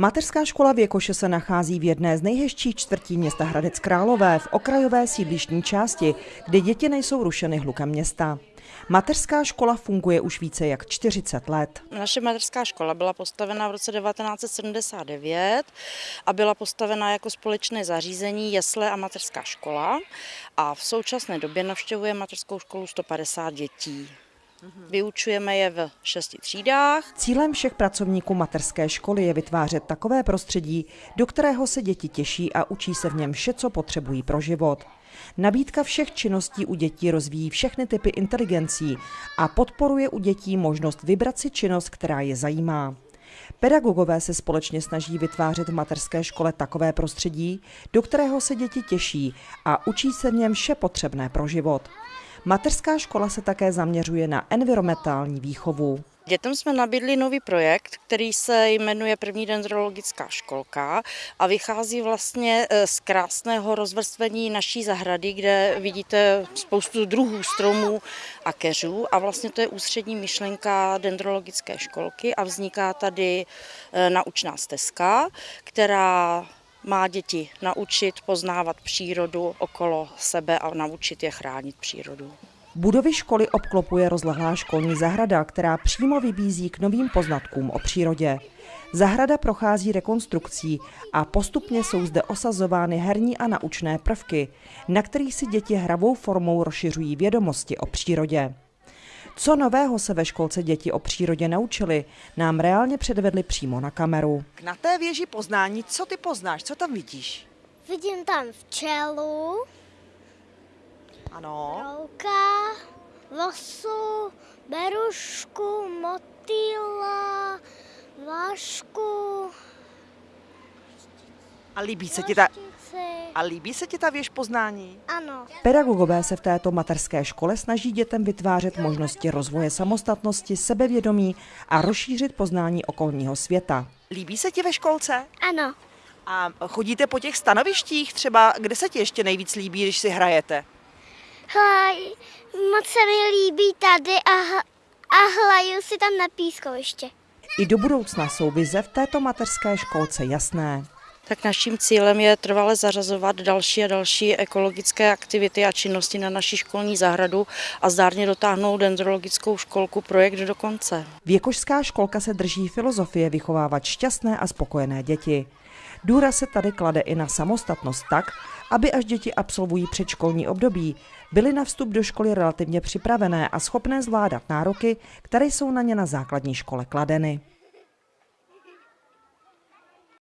Mateřská škola Věkoše se nachází v jedné z nejhezčích čtvrtí města Hradec Králové v okrajové sídlištní části, kde děti nejsou rušeny hlukem města. Mateřská škola funguje už více jak 40 let. Naše mateřská škola byla postavena v roce 1979 a byla postavena jako společné zařízení jesle a mateřská škola a v současné době navštěvuje mateřskou školu 150 dětí. Vyučujeme je v šesti třídách. Cílem všech pracovníků mateřské školy je vytvářet takové prostředí, do kterého se děti těší a učí se v něm vše, co potřebují pro život. Nabídka všech činností u dětí rozvíjí všechny typy inteligencí a podporuje u dětí možnost vybrat si činnost, která je zajímá. Pedagogové se společně snaží vytvářet v mateřské škole takové prostředí, do kterého se děti těší a učí se v něm vše potřebné pro život. Mateřská škola se také zaměřuje na environmentální výchovu. Dětem jsme nabídli nový projekt, který se jmenuje První dendrologická školka a vychází vlastně eh, z krásného rozvrstvení naší zahrady, kde vidíte spoustu druhů stromů a keřů a vlastně to je ústřední myšlenka dendrologické školky a vzniká tady eh, naučná stezka, která má děti naučit poznávat přírodu okolo sebe a naučit je chránit přírodu. Budovy školy obklopuje rozlehlá školní zahrada, která přímo vybízí k novým poznatkům o přírodě. Zahrada prochází rekonstrukcí a postupně jsou zde osazovány herní a naučné prvky, na kterých si děti hravou formou rozšiřují vědomosti o přírodě. Co nového se ve školce děti o přírodě naučili, nám reálně předvedli přímo na kameru. Na té věži poznání, co ty poznáš, co tam vidíš? Vidím tam včelu, Ano. brouka, vosu, berušku, motýla, vašku, A líbí se ti ta, vlaštici. a líbí se ti ta věž poznání? Ano, Pedagogové se v této mateřské škole snaží dětem vytvářet možnosti rozvoje samostatnosti, sebevědomí a rozšířit poznání okolního světa. Líbí se ti ve školce? ano. A chodíte po těch stanovištích třeba, kde se ti ještě nejvíc líbí, když si hrajete? Hlaj, moc se mi líbí tady a, a hlaju si tam na pískoviště. I do budoucna jsou vize v této mateřské školce jasné. Tak naším cílem je trvale zařazovat další a další ekologické aktivity a činnosti na naší školní zahradu a zdárně dotáhnout dendrologickou školku projekt do konce. Věkošská školka se drží filozofie vychovávat šťastné a spokojené děti. Důraz se tady klade i na samostatnost tak, aby až děti absolvují předškolní období, byly na vstup do školy relativně připravené a schopné zvládat nároky, které jsou na ně na základní škole kladeny.